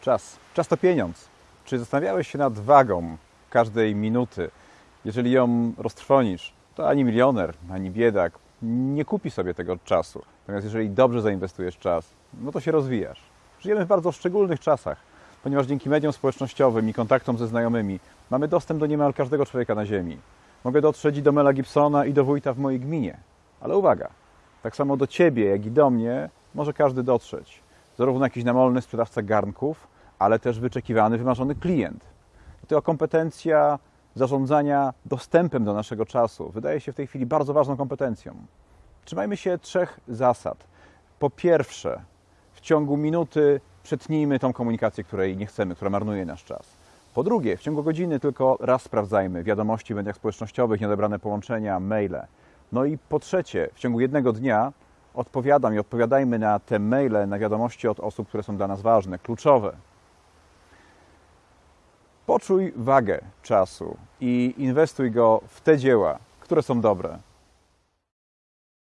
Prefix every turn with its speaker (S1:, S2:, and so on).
S1: Czas. Czas to pieniądz. Czy zastanawiałeś się nad wagą każdej minuty? Jeżeli ją roztrwonisz, to ani milioner, ani biedak nie kupi sobie tego czasu. Natomiast jeżeli dobrze zainwestujesz czas, no to się rozwijasz. Żyjemy w bardzo szczególnych czasach, ponieważ dzięki mediom społecznościowym i kontaktom ze znajomymi mamy dostęp do niemal każdego człowieka na Ziemi. Mogę dotrzeć i do Mela Gibsona i do wójta w mojej gminie. Ale uwaga, tak samo do Ciebie, jak i do mnie może każdy dotrzeć. Zarówno jakiś namolny sprzedawca garnków, ale też wyczekiwany, wymarzony klient. To kompetencja zarządzania dostępem do naszego czasu wydaje się w tej chwili bardzo ważną kompetencją. Trzymajmy się trzech zasad. Po pierwsze, w ciągu minuty przetnijmy tą komunikację, której nie chcemy, która marnuje nasz czas. Po drugie, w ciągu godziny tylko raz sprawdzajmy wiadomości w mediach społecznościowych, nieodebrane połączenia, maile. No i po trzecie, w ciągu jednego dnia odpowiadam i odpowiadajmy na te maile, na wiadomości od osób, które są dla nas ważne, kluczowe. Poczuj wagę czasu i inwestuj go w te dzieła, które są dobre.